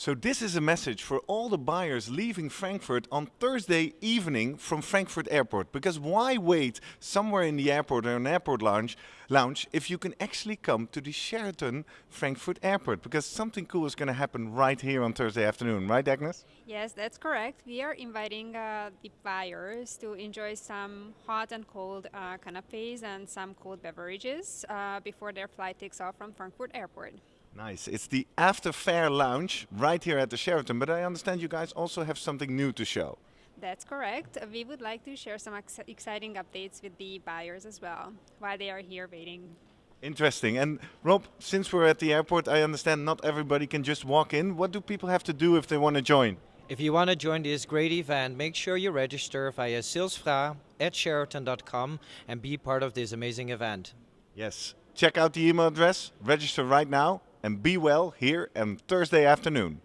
So this is a message for all the buyers leaving Frankfurt on Thursday evening from Frankfurt Airport. Because why wait somewhere in the airport or an airport lounge, lounge if you can actually come to the Sheraton Frankfurt Airport? Because something cool is going to happen right here on Thursday afternoon, right Agnes? Yes, that's correct. We are inviting uh, the buyers to enjoy some hot and cold uh, canapes and some cold beverages uh, before their flight takes off from Frankfurt Airport. Nice. It's the After Fair Lounge right here at the Sheraton, but I understand you guys also have something new to show. That's correct. We would like to share some ex exciting updates with the buyers as well while they are here waiting. Interesting. And Rob, since we're at the airport, I understand not everybody can just walk in. What do people have to do if they want to join? If you want to join this great event, make sure you register via salesfra at sheraton.com and be part of this amazing event. Yes. Check out the email address, register right now, and be well here on Thursday afternoon.